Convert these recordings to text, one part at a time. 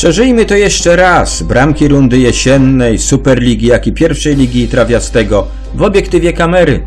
Przeżyjmy to jeszcze raz. Bramki rundy jesiennej, Superligi, jak i pierwszej ligi trawiastego w obiektywie kamery.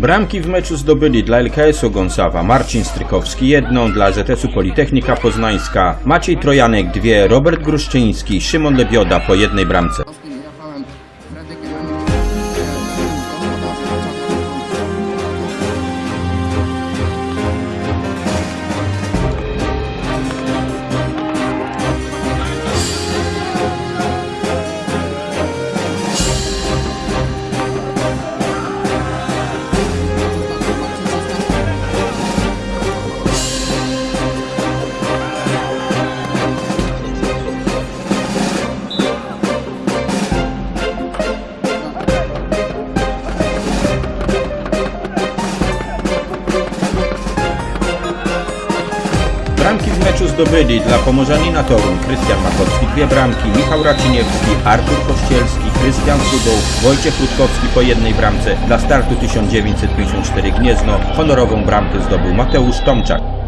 Bramki w meczu zdobyli dla LKS-u Gonsawa Marcin Strykowski jedną, dla ZS-u Politechnika Poznańska. Maciej Trojanek dwie, Robert Gruszczyński, Szymon Lebioda po jednej bramce. Meczu zdobyli dla Pomorzanina Torun Krystian Makowski dwie bramki, Michał Raciniewski, Artur Kościelski, Krystian Sudoł, Wojciech Rutkowski po jednej bramce. Dla startu 1954 Gniezno honorową bramkę zdobył Mateusz Tomczak.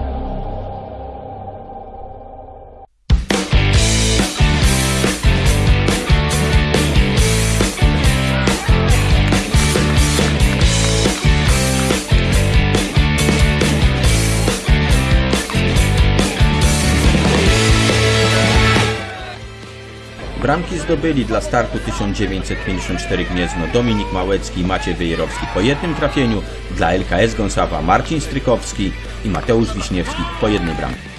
Bramki zdobyli dla startu 1954 Gniezno Dominik Małecki i Maciej Wyjerowski po jednym trafieniu, dla LKS Gąsawa Marcin Strykowski i Mateusz Wiśniewski po jednej bramce.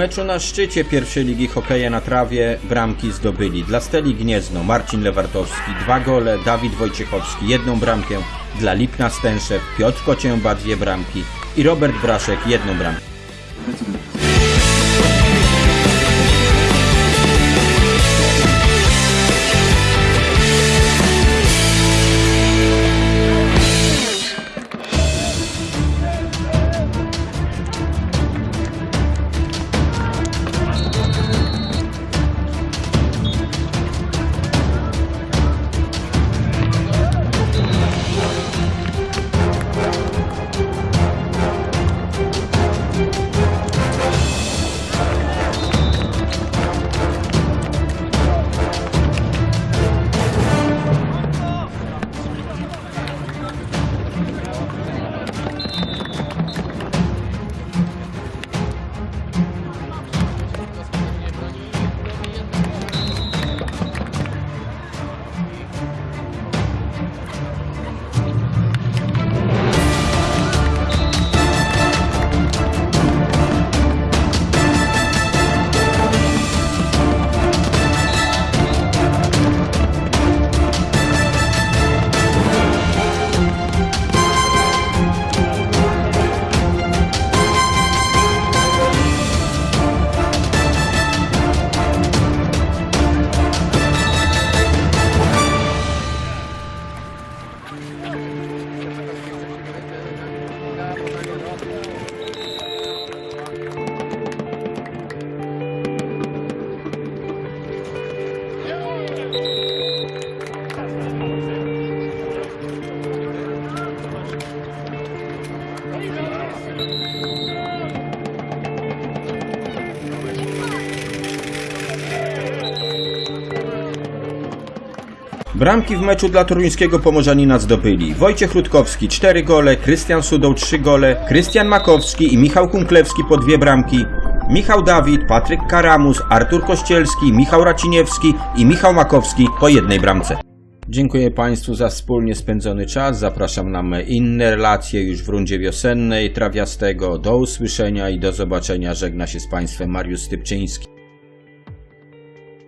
Meczu na szczycie pierwszej ligi hokeja na trawie bramki zdobyli dla Steli Gniezno Marcin Lewartowski dwa gole, Dawid Wojciechowski jedną bramkę, dla Lipna Stęszew Piotr Kocięba dwie bramki i Robert Braszek jedną bramkę. Bramki w meczu dla toruńskiego Pomorzanina zdobyli Wojciech Rutkowski 4 gole, Krystian Sudoł 3 gole, Krystian Makowski i Michał Kunklewski po dwie bramki, Michał Dawid, Patryk Karamus, Artur Kościelski, Michał Raciniewski i Michał Makowski po jednej bramce. Dziękuję Państwu za wspólnie spędzony czas. Zapraszam na inne relacje już w rundzie wiosennej trawiastego. Do usłyszenia i do zobaczenia. Żegna się z Państwem Mariusz Stypczyński.